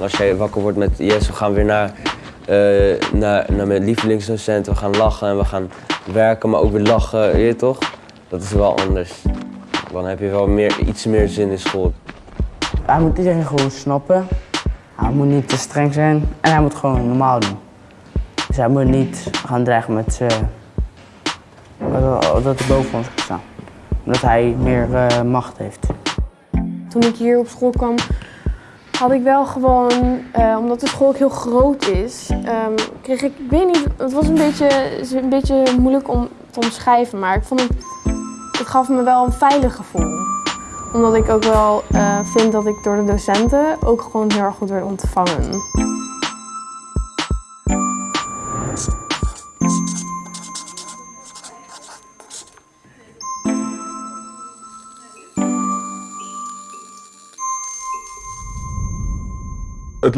Als jij wakker wordt met yes, we gaan weer naar, eh, naar, naar mijn lievelingsdocent, we gaan lachen en we gaan werken, maar ook weer lachen, weet je toch? Dat is wel anders. Dan heb je wel meer, iets meer zin in school. Hij moet iedereen gewoon snappen. Hij moet niet te streng zijn en hij moet gewoon normaal doen. Dus hij moet niet gaan dreigen met dat- dat hij boven ons gaat staan. Omdat hij meer eh, macht heeft. Toen ik hier op school kwam, had ik wel gewoon, eh, omdat de school ook heel groot is, ehm, kreeg ik, ik weet niet, het was een beetje, een beetje moeilijk om te omschrijven, maar ik vond het, het gaf me wel een veilig gevoel. Omdat ik ook wel eh, vind dat ik door de docenten ook gewoon heel erg goed werd ontvangen.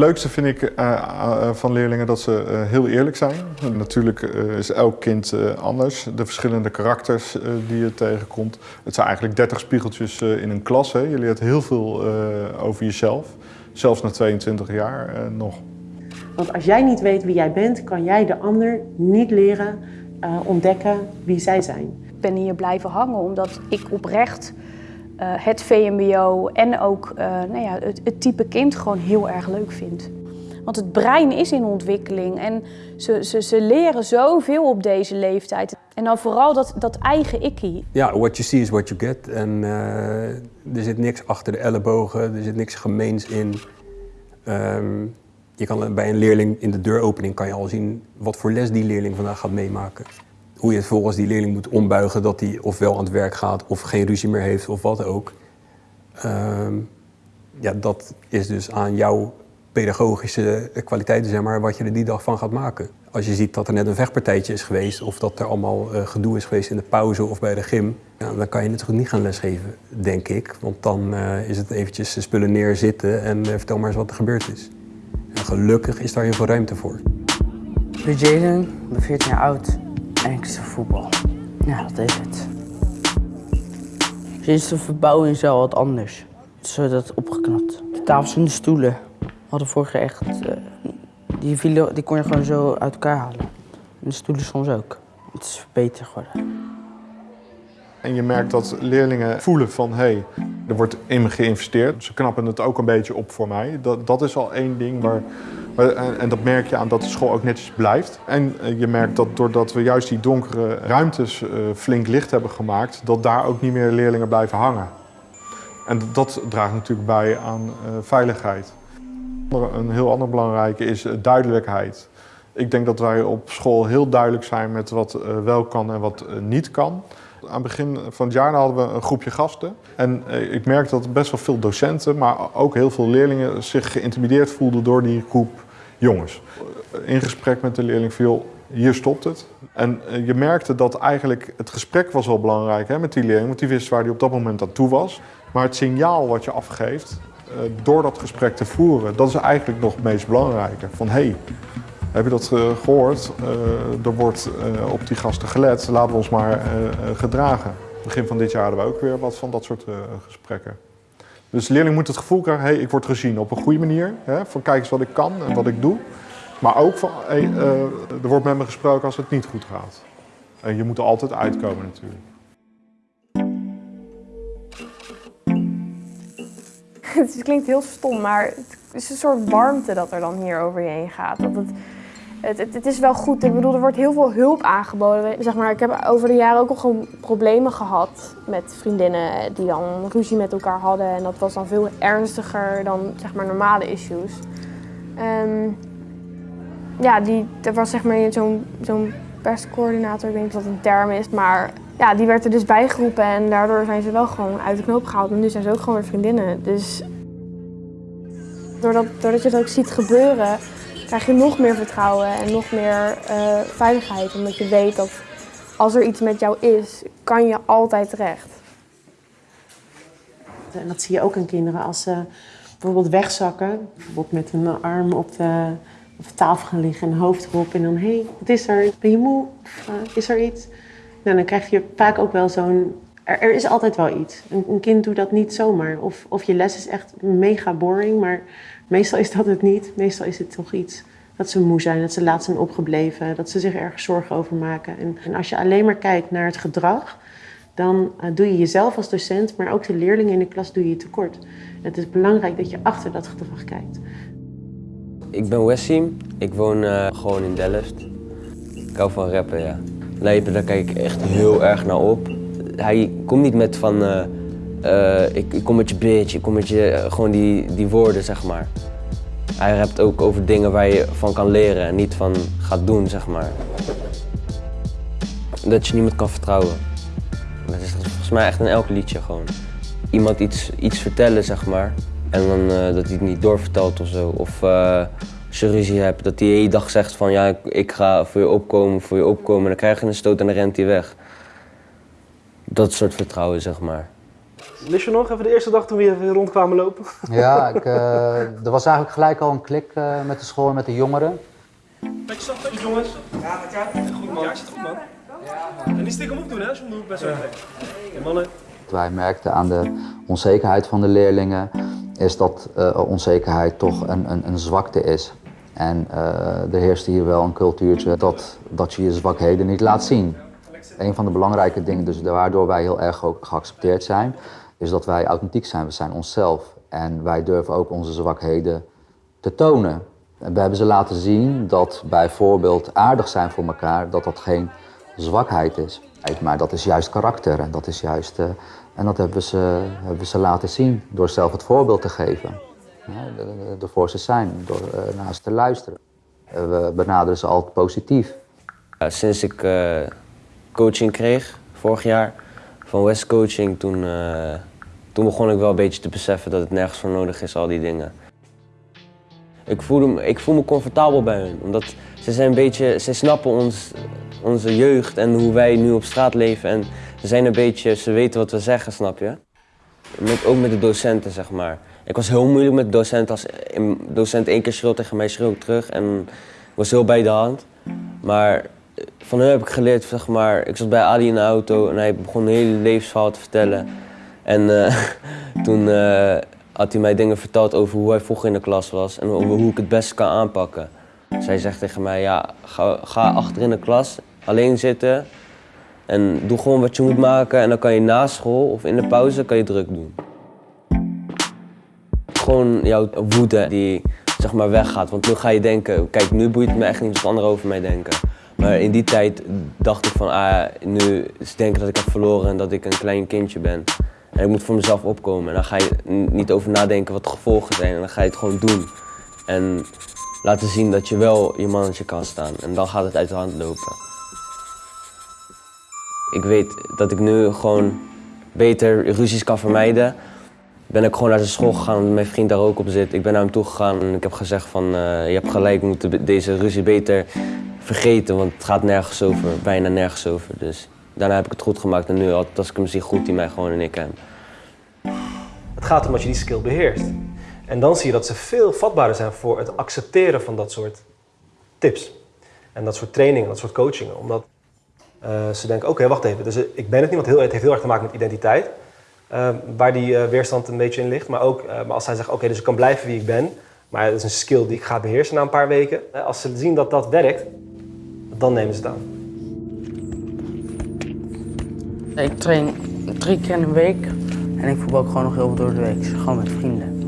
Leukste vind ik eh, eh, van leerlingen dat ze eh, heel eerlijk zijn. Natuurlijk eh, is elk kind eh, anders. De verschillende karakters eh, die je tegenkomt. Het zijn eigenlijk 30 spiegeltjes eh, in een klas. Hè. Je leert heel veel eh, over jezelf. Zelfs na 22 jaar eh, nog. Want als jij niet weet wie jij bent, kan jij de ander niet leren eh, ontdekken wie zij zijn. Ik ben hier blijven hangen omdat ik oprecht eh, het VMBO en ook eh, nou ja, het, type kind gewoon heel erg leuk vind. Want het brein is in ontwikkeling en ze, ze, ze leren zoveel op deze leeftijd. En dan vooral dat, dat eigen ikkie. Ja, what you see is what you get. En eh, er zit niks achter de ellebogen, er zit niks gemeens in. Ehm, je kan bij een leerling in de deuropening kan je al zien wat voor les die leerling vandaag gaat meemaken. Hoe je het volgens die leerling moet ombuigen dat hij ofwel aan het werk gaat of geen ruzie meer heeft of wat ook. Ehm, ja, dat is dus aan jouw pedagogische kwaliteiten, zeg maar, wat je er die dag van gaat maken. Als je ziet dat er net een vechtpartijtje is geweest of dat er allemaal eh, gedoe is geweest in de pauze of bij de gym, dan kan je natuurlijk niet gaan lesgeven, denk ik. Want dan eh, is het eventjes de spullen neerzitten en eh, vertel maar eens wat er gebeurd is. En gelukkig is daar heel veel ruimte voor. Ik ben Jaden, ik ben 14 jaar oud en ik sta voetbal. Ja, dat is het. Sinds de verbouwing is wel wat anders. Het is zo dat opgeknapt. De tafels en de stoelen hadden vroeger echt... eh, die, vielen, die kon je gewoon zo uit elkaar halen. En de stoelen soms ook. Het is beter geworden. En je merkt dat leerlingen voelen van, hé, hey, er wordt in me geïnvesteerd. Ze knappen het ook een beetje op voor mij. Dat, dat is al één ding waar- en, en dat merk je aan dat de school ook netjes blijft. En eh, je merkt dat doordat we juist die donkere ruimtes eh, flink licht hebben gemaakt, dat daar ook niet meer leerlingen blijven hangen. En dat draagt natuurlijk bij aan eh, veiligheid. Een heel ander belangrijke is eh, duidelijkheid. Ik denk dat wij op school heel duidelijk zijn met wat eh, wel kan en wat eh, niet kan. Aan het begin van het jaar hadden we een groepje gasten. En eh, ik merkte dat best wel veel docenten, maar ook heel veel leerlingen zich geïntimideerd voelden door die groep jongens. In gesprek met de leerling joh, hier stopt het. En eh, je merkte dat eigenlijk het gesprek was wel belangrijk hè, met die leerling, want die wist waar die op dat moment aan toe was. Maar het signaal wat je afgeeft eh, door dat gesprek te voeren, dat is eigenlijk nog het meest belangrijke. Van hé, hey, heb je dat eh, gehoord? Eh, er wordt op die gasten gelet, laten we ons maar gedragen. Begin van dit jaar hadden we ook weer wat van dat soort gesprekken. Dus de leerling moet het gevoel krijgen, hey, ik word gezien op een goede manier. Hè, van kijk eens wat ik kan en wat ik doe. Maar ook van, hey, eh, er wordt met me gesproken als het niet goed gaat. En je moet er altijd uitkomen natuurlijk. Het klinkt heel stom, maar het is een soort warmte dat er dan hier over je heen gaat. Dat het, het, het, is wel goed. Ik bedoel, er wordt heel veel hulp aangeboden. Zeg maar, ik heb over de jaren ook al gewoon problemen gehad met vriendinnen die dan ruzie met elkaar hadden. En dat was dan veel ernstiger dan zeg maar, normale issues. Ehm, ja, die, er was zeg maar zo'n zo'n perscoördinator, ik weet niet wat een term is, maar ja, die werd er dus bijgeroepen en daardoor zijn ze wel gewoon uit de knoop gehaald. En nu zijn ze ook gewoon weer vriendinnen. Dus doordat, doordat je het ook ziet gebeuren, krijg je nog meer vertrouwen en nog meer eh, veiligheid. Omdat je weet dat als er iets met jou is, kan je altijd terecht. En dat zie je ook aan kinderen als ze bijvoorbeeld wegzakken. Bijvoorbeeld met een arm op de, op de tafel gaan liggen en hoofd erop. En dan, hé, hey, wat is er? Ben je moe? Eh, is er iets? Nou, dan krijg je vaak ook wel zo'n er, er is altijd wel iets. Een, een kind doet dat niet zomaar. Of, of je les is echt mega boring, maar meestal is dat het niet. Meestal is het toch iets dat ze moe zijn, dat ze laat zijn opgebleven, dat ze zich ergens zorgen over maken. En, als je alleen maar kijkt naar het gedrag, dan uh, doe je jezelf als docent, maar ook de leerlingen in de klas doe je tekort. Het is belangrijk dat je achter dat gedrag kijkt. Ik ben Wessim, ik woon uh, gewoon in Delft. Ik hou van rappen, ja. Lijpen, daar kijk ik echt heel erg naar op. Hij komt niet met van, uh, uh, ik, ik, kom met je bitch, ik kom met je, gewoon die, die woorden, zeg maar. Hij rapt ook over dingen waar je van kan leren en niet van gaat doen, zeg maar. Dat je niemand kan vertrouwen. Dat is volgens mij echt in elk liedje gewoon. Iemand iets, iets vertellen, zeg maar. En dan uh, dat hij het niet doorvertelt of zo. Of als je ruzie hebt, dat hij hele dag zegt van ja, ik, ga voor je opkomen, voor je opkomen. En dan krijg je een stoot en dan rent hij weg. Dat soort vertrouwen, zeg maar. Mis je nog even de eerste dag toen we hier rondkwamen lopen? Ja, ik, uh, er was eigenlijk gelijk al een klik uh, met de school en met de jongeren. Beetje zacht, goed jongens. Ja, met jou. Goed man. Ja, zit goed man. Ja, en niet stiekem opdoen hè, de hoek bent zo ja. mannen. Wat wij merkten aan de onzekerheid van de leerlingen is dat uh, onzekerheid toch een, een, een zwakte is. En uh, er heerst hier wel een cultuurtje dat, dat je je zwakheden niet laat zien. Een van de belangrijke dingen, dus waardoor wij heel erg ook geaccepteerd zijn, is dat wij authentiek zijn. We zijn onszelf. En wij durven ook onze zwakheden te tonen. En we hebben ze laten zien dat bijvoorbeeld aardig zijn voor elkaar, dat dat geen zwakheid is. Maar dat is juist karakter en dat is juist... Uh, en dat hebben we, ze, hebben we ze laten zien door zelf het voorbeeld te geven. Ja, ervoor ze zijn, door uh, naar ze te luisteren. Uh, we benaderen ze altijd positief. Sinds ik coaching kreeg, vorig jaar, van West Coaching, toen, toen begon ik wel een beetje te beseffen dat het nergens voor nodig is, al die dingen. Ik voel, me, ik voel me comfortabel bij hun, omdat ze zijn een beetje, ze snappen ons, onze jeugd en hoe wij nu op straat leven. En ze zijn een beetje, ze weten wat we zeggen, snap je? Ook met de docenten, zeg maar. Ik was heel moeilijk met de docent. Als docent één keer schreeuwt tegen mij, schreeuw ik terug. En was heel bij de hand. Maar van hem heb ik geleerd, zeg maar, ik zat bij Ali in de auto en hij begon een hele levensverhaal te vertellen. En uh, toen uh, had hij mij dingen verteld over hoe hij vroeger in de klas was en over hoe ik het beste kan aanpakken. Zij zegt tegen mij, ja, ga, ga achter in de klas, alleen zitten en doe gewoon wat je moet maken en dan kan je na school of in de pauze kan je druk doen. Gewoon jouw woede die zeg maar weggaat, want nu ga je denken, kijk nu boeit het me echt niet wat anderen over mij denken. Maar in die tijd dacht ik van, ah, nu denken dat ik heb verloren en dat ik een klein kindje ben. En ik moet voor mezelf opkomen en dan ga je niet over nadenken wat de gevolgen zijn en dan ga je het gewoon doen. En laten zien dat je wel je mannetje kan staan en dan gaat het uit de hand lopen. Ik weet dat ik nu gewoon beter ruzies kan vermijden. Ben ik gewoon naar de school gegaan omdat mijn vriend daar ook op zit. Ik ben naar hem toe gegaan en ik heb gezegd van uh, je hebt gelijk, we moeten deze ruzie beter vergeten, want het gaat nergens over, bijna nergens over. Dus daarna heb ik het goed gemaakt en nu als ik hem zie groet hij mij gewoon en ik hem. Het gaat om dat je die skill beheerst. En dan zie je dat ze veel vatbaarder zijn voor het accepteren van dat soort tips. En dat soort trainingen, dat soort coachingen. Omdat uh, ze denken, oké, wacht even, dus ik ben het niet, want het heeft heel erg te maken met identiteit. Uh, waar die uh, weerstand een beetje in ligt. Maar ook maar als zij zeggen, oké, dus ik kan blijven wie ik ben. Maar het is een skill die ik ga beheersen na een paar weken. als ze zien dat dat werkt, dan nemen ze het aan. Ik train drie keer in de week. En ik voetbal ook gewoon nog heel veel door de week. Gewoon met vrienden.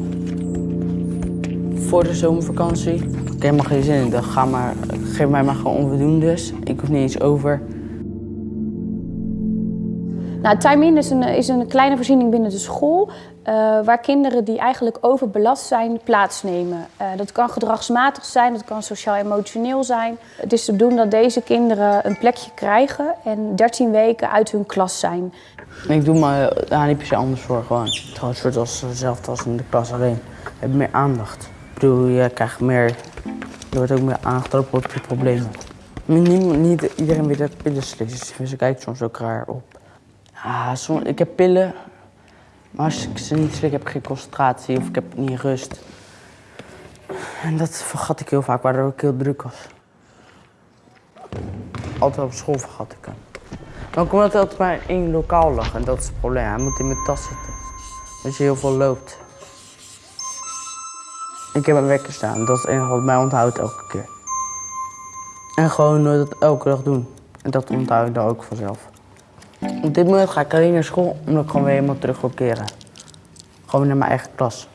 Voor de zomervakantie. Ik heb helemaal geen zin in. Dan ga maar, geef mij maar gewoon onvoldoendes. Ik hoef niet eens over. Nou, Time In is een, is een kleine voorziening binnen de school. Uh, waar kinderen die eigenlijk overbelast zijn plaatsnemen. Uh, dat kan gedragsmatig zijn, dat kan sociaal-emotioneel zijn. Het is te bedoelen dat deze kinderen een plekje krijgen en 13 weken uit hun klas zijn. Ik doe me daar niet per se anders voor. Gewoon. Het soort als hetzelfde als in de klas alleen. Je hebt meer aandacht. Ik bedoel, je krijgt meer. Er wordt ook meer aandacht op je problemen. Niet, niet iedereen weet dat slecht is. Dus ze kijkt soms ook raar op. Ah, ik heb pillen, maar als ik ze niet slik heb ik geen concentratie of ik heb niet rust. En dat vergat ik heel vaak, waardoor ik heel druk was. Altijd op school vergat ik hem. Dan komt het altijd maar één lokaal lag en dat is het probleem. Hij moet in mijn tas zitten. Als je heel veel loopt. Ik heb een wekker staan, dat is het enige wat mij onthoudt elke keer. En gewoon dat elke dag doen. En dat onthoud ik dan ook vanzelf. Op dit moment ga ik alleen naar school omdat ik gewoon weer helemaal terug wil keren. Gewoon naar mijn eigen klas.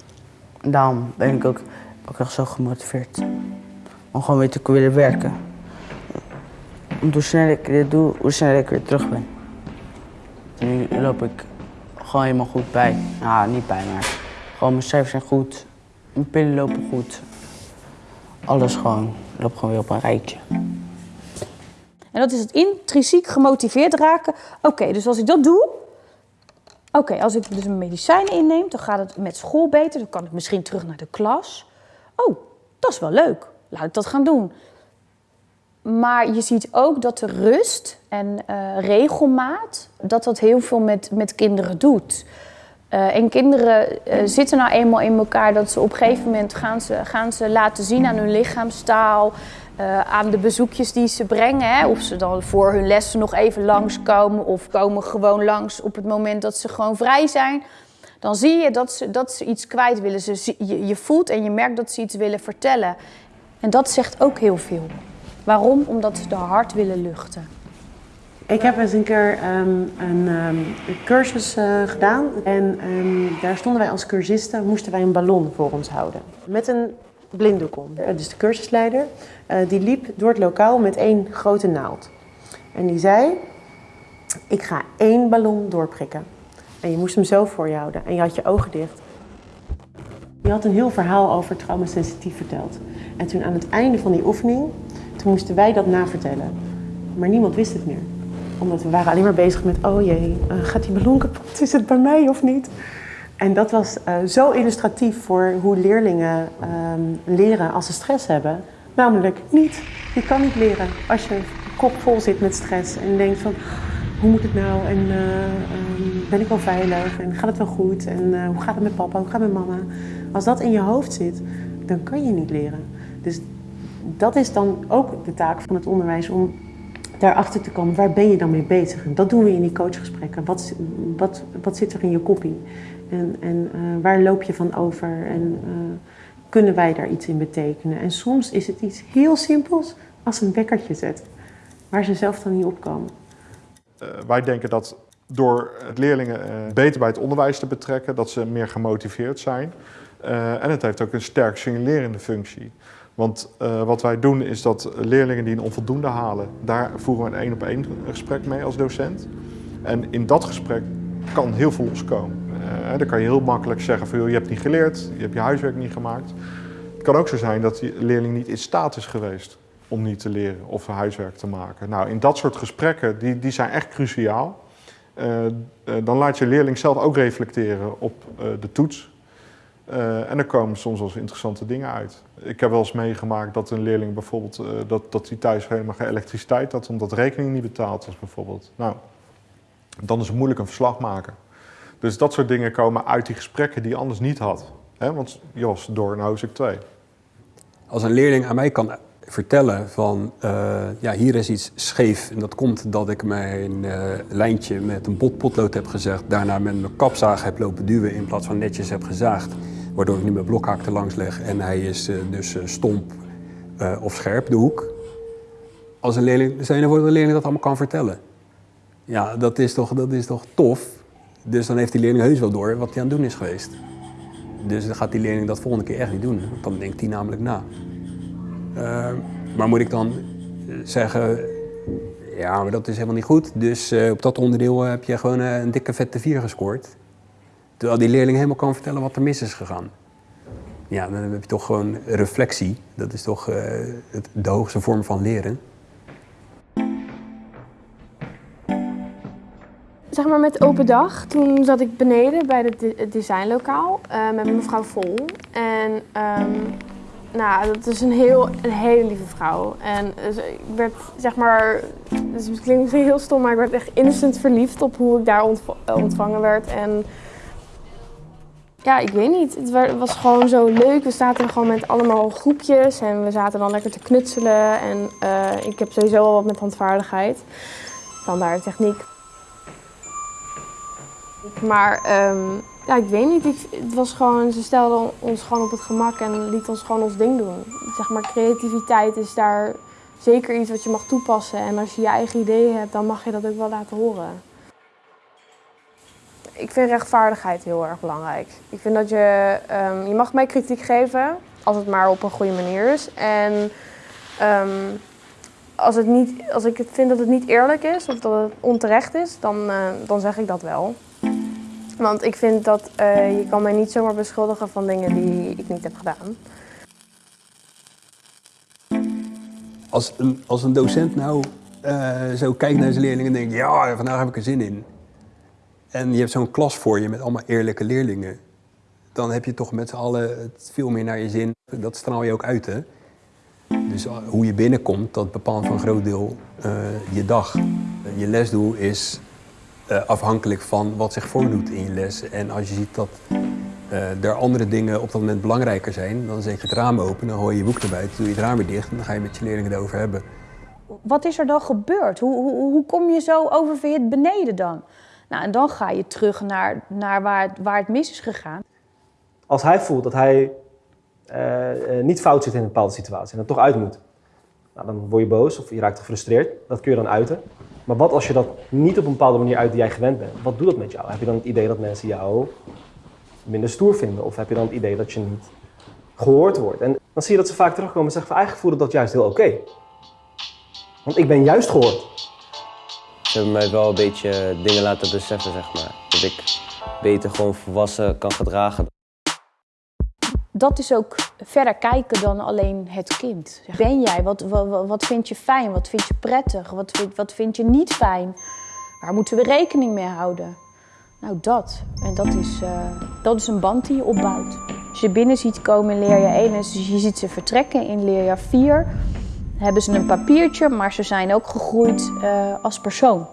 En daarom ben ik ook, echt zo gemotiveerd. Om gewoon weer te willen werken. Want hoe sneller ik dit doe, hoe sneller ik weer terug ben. Nu loop ik gewoon helemaal goed bij. Nou, niet bij, maar gewoon mijn cijfers zijn goed. Mijn pillen lopen goed. Alles gewoon, loopt gewoon weer op een rijtje. En dat is het intrinsiek gemotiveerd raken. Oké, dus als ik dat doe. Oké, als ik dus mijn medicijnen inneem, dan gaat het met school beter. Dan kan ik misschien terug naar de klas. Oh, dat is wel leuk. Laat ik dat gaan doen. Maar je ziet ook dat de rust en eh, regelmaat, dat dat heel veel met, met kinderen doet. Uh, en kinderen uh, zitten nou eenmaal in elkaar dat ze op een gegeven moment gaan ze, gaan ze laten zien aan hun lichaamstaal, uh, aan de bezoekjes die ze brengen. Hè? Of ze dan voor hun lessen nog even langskomen of komen gewoon langs op het moment dat ze gewoon vrij zijn. Dan zie je dat ze, dat ze iets kwijt willen. Ze, je, voelt en je merkt dat ze iets willen vertellen. En dat zegt ook heel veel. Waarom? Omdat ze de hart willen luchten. Ik heb eens een keer um, een um, cursus uh, gedaan en um, daar stonden wij als cursisten, moesten wij een ballon voor ons houden. Met een blinddoek om. Dus de cursusleider uh, die liep door het lokaal met één grote naald. En die zei, ik ga één ballon doorprikken. En je moest hem zo voor je houden en je had je ogen dicht. Je had een heel verhaal over traumasensitief verteld. En toen aan het einde van die oefening, toen moesten wij dat navertellen. Maar niemand wist het meer omdat we waren alleen maar bezig met, oh jee, uh, gaat die ballon kapot? Is het bij mij of niet? En dat was uh, zo illustratief voor hoe leerlingen um, leren als ze stress hebben. Namelijk niet. Je kan niet leren als je kop vol zit met stress en denkt van, hoe moet het nou? En uh, um, ben ik wel veilig? En gaat het wel goed? En hoe gaat het met papa? Hoe gaat het met mama? Als dat in je hoofd zit, dan kan je niet leren. Dus dat is dan ook de taak van het onderwijs om daarachter te komen, waar ben je dan mee bezig? En dat doen we in die coachgesprekken. Wat, wat, wat zit er in je koppie? En, en uh, waar loop je van over? En uh, kunnen wij daar iets in betekenen? En soms is het iets heel simpels als een wekkertje zetten, waar ze zelf dan niet opkomen. Uh, wij denken dat door leerlingen beter bij het onderwijs te betrekken, dat ze meer gemotiveerd zijn. en het heeft ook een sterk signalerende functie. Want wat wij doen is dat leerlingen die een onvoldoende halen, daar voeren we een één op één gesprek mee als docent. En in dat gesprek kan heel veel loskomen. Uh, dan kan je heel makkelijk zeggen van je hebt niet geleerd, je hebt je huiswerk niet gemaakt. Het kan ook zo zijn dat die leerling niet in staat is geweest om niet te leren of huiswerk te maken. Nou, in dat soort gesprekken, die, die zijn echt cruciaal. Uh, dan laat je leerling zelf ook reflecteren op de toets. En er komen soms wel eens interessante dingen uit. Ik heb wel eens meegemaakt dat een leerling bijvoorbeeld, dat, dat hij thuis helemaal geen elektriciteit had, omdat rekening niet betaald was bijvoorbeeld. Nou, dan is het moeilijk een verslag maken. Dus dat soort dingen komen uit die gesprekken die je anders niet had. Want Jos, door naar hoofdstuk 2. Als een leerling aan mij kan vertellen van, uh, ja, hier is iets scheef en dat komt dat ik mijn lijntje met een bot potlood heb gezegd, daarna met mijn kapzaag heb lopen duwen in plaats van netjes heb gezaagd waardoor ik niet mijn blokhaak er langs leg en hij is uh, dus uh, stomp uh, of scherp, de hoek. Als een leerling, stel je voor de leerling dat allemaal kan vertellen. Ja, dat is, toch, dat is toch tof. Dus dan heeft die leerling heus wel door wat hij aan het doen is geweest. Dus dan gaat die leerling dat volgende keer echt niet doen. Want dan denkt hij namelijk na. maar moet ik dan zeggen, ja, maar dat is helemaal niet goed. Dus op dat onderdeel heb je gewoon een dikke vette 4 gescoord. Terwijl die leerling helemaal kan vertellen wat er mis is gegaan. Ja, dan heb je toch gewoon reflectie. Dat is toch het, de hoogste vorm van leren. Zeg maar met open dag, toen zat ik beneden bij het, de het designlokaal uh, met mevrouw Vol. En um, nou, dat is een, heel, een hele lieve vrouw. En dus ik werd, zeg maar, dus het klinkt misschien heel stom, maar ik werd echt instant verliefd op hoe ik daar ontvangen werd. En ja, ik weet niet. Het was gewoon zo leuk. We zaten gewoon met allemaal groepjes en we zaten dan lekker te knutselen. En ik heb sowieso al wat met handvaardigheid. standaard techniek. Maar ehm, ja, ik weet niet, het was gewoon, ze stelden ons gewoon op het gemak en liet ons gewoon ons ding doen. Zeg maar, creativiteit is daar zeker iets wat je mag toepassen. En als je je eigen ideeën hebt, dan mag je dat ook wel laten horen. Ik vind rechtvaardigheid heel erg belangrijk. Ik vind dat je, ehm, je mag mij kritiek geven, als het maar op een goede manier is. En ehm, als, het niet, als ik vind dat het niet eerlijk is of dat het onterecht is, dan, eh, dan zeg ik dat wel. Want ik vind dat eh, je kan mij niet zomaar beschuldigen van dingen die ik niet heb gedaan. Als een, als een docent nou eh, zo kijkt naar zijn leerlingen en denkt, ja, vandaag heb ik er zin in. En je hebt zo'n klas voor je met allemaal eerlijke leerlingen. Dan heb je toch met z'n allen het veel meer naar je zin. Dat straal je ook uit, hè? Dus uh, hoe je binnenkomt, dat bepaalt voor een groot deel je dag. Je lesdoel is uh, afhankelijk van wat zich voordoet in je les. En als je ziet dat uh, er andere dingen op dat moment belangrijker zijn, dan zet je het raam open, dan gooi je je boek erbij, dan doe je het raam weer dicht en dan ga je met je leerlingen erover hebben. Wat is er dan gebeurd? Hoe, hoe, hoe kom je zo oververhit beneden dan? Nou, en dan ga je terug naar, naar waar, het, waar het mis is gegaan. Als hij voelt dat hij uh, niet fout zit in een bepaalde situatie en er toch uit moet, nou, dan word je boos of je raakt gefrustreerd. Dat kun je dan uiten. Maar wat als je dat niet op een bepaalde manier uit die jij gewend bent? Wat doet dat met jou? Heb je dan het idee dat mensen jou minder stoer vinden? Of heb je dan het idee dat je niet gehoord wordt? En dan zie je dat ze vaak terugkomen en zeggen van eigenlijk voelde dat juist heel oké. Want ik ben juist gehoord. Ze hebben mij wel een beetje dingen laten beseffen, zeg maar. Dat ik beter gewoon volwassen kan gedragen. Dat is ook verder kijken dan alleen het kind. Ben jij? Wat, wat, wat vind je fijn? Wat vind je prettig? Wat vind, wat vind je niet fijn? Waar moeten we rekening mee houden? Nou, dat. En dat is, uh, dat is een band die je opbouwt. Als je binnen ziet komen in leerjaar 1 en je ziet ze vertrekken in leerjaar 4, hebben ze een papiertje, maar ze zijn ook gegroeid uh, als persoon.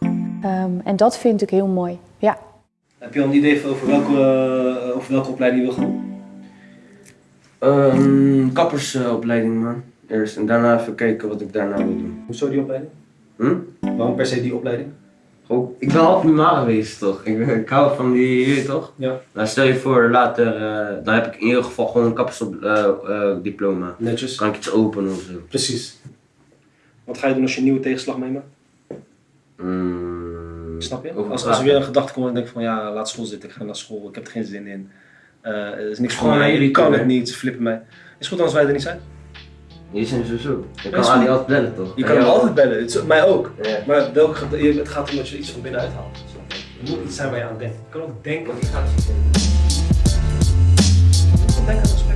Um, en dat vind ik heel mooi, ja. Heb je al een idee over welke, uh, over welke opleiding je wil gaan doen? Um, kappersopleiding, man. Eerst. En daarna even kijken wat ik daarna wil doen. Hoezo die opleiding? Hm? Waarom per se die opleiding? Gewoon, ik ben altijd primair geweest, toch? Ik, ik hou van die hier, toch? Ja. Nou, stel je voor, later, uh, dan heb ik in ieder geval gewoon een kappersdiploma. Uh, Netjes. Kan ik iets openen of zo. Precies. Wat ga je doen als je een nieuwe tegenslag meemaakt? Mm, Snap je? Als, als er weer een gedachte komt en denk van ja, laat school zitten, ik ga naar school, ik heb er geen zin in. Eh, er is niks voor mij, ik kan het niet, flippen mij. Is goed als wij er niet zijn. Hier zijn zo? Je kan Ali altijd bellen toch? Je kan altijd bellen, mij ook. Maar welk, het gaat om dat je iets van binnenuit haalt. Er moet iets zijn waar je aan denkt. Je kan ook denken dat iets gaat zitten. Ik kan denken